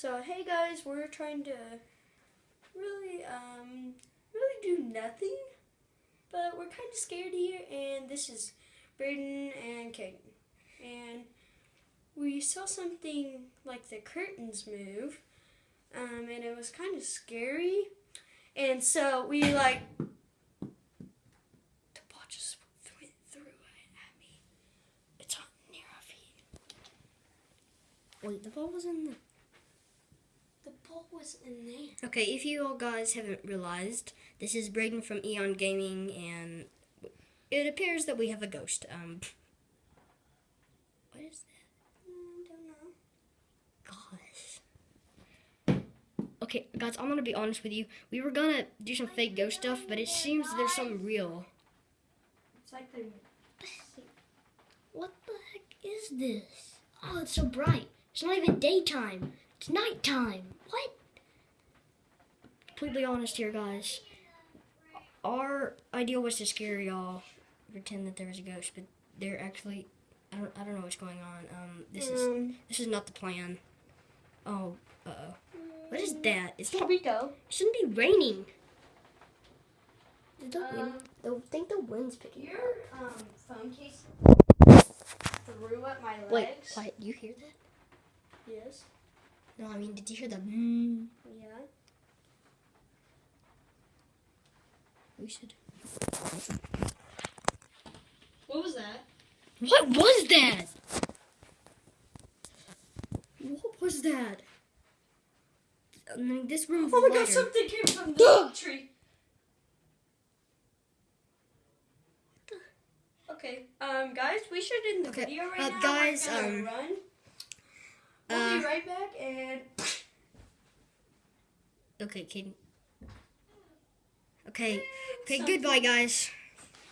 So hey guys, we're trying to really um really do nothing, but we're kind of scared here. And this is Braden and Kate, and we saw something like the curtains move, um, and it was kind of scary. And so we like the ball just went through at me. It's on near our feet. Wait, the ball was in the. The ball was in there. Okay, if you all guys haven't realized, this is Braden from Eon Gaming, and it appears that we have a ghost. Um, what is that? Mm, don't know. Gosh. Okay, guys, I'm gonna be honest with you. We were gonna do some fake ghost stuff, but it seems there's something real. It's like they're. What the heck is this? Oh, it's so bright. It's not even daytime. It's nighttime. What? Completely honest here, guys. Our idea was to scare y'all, pretend that there was a ghost, but they're actually. I don't. I don't know what's going on. Um, this is Um, this is not the plan. Oh, uh oh. What is that? Not. It shouldn't be raining. Did the Um, wind? I think the wind's picking. up. Your um phone case threw at my legs. Wait, quiet. You hear that? Yes. No, I mean, did you hear the? Mm? Yeah. We should. What was that? What was that? What was that? I mean, this room's Oh my lighter. god, something came from the tree. Okay, um, guys, we should end the Okay, video right uh, now. guys, um, run. We'll uh, be right back, and Okay, Kaden. Okay. Okay. Something- Goodbye, guys.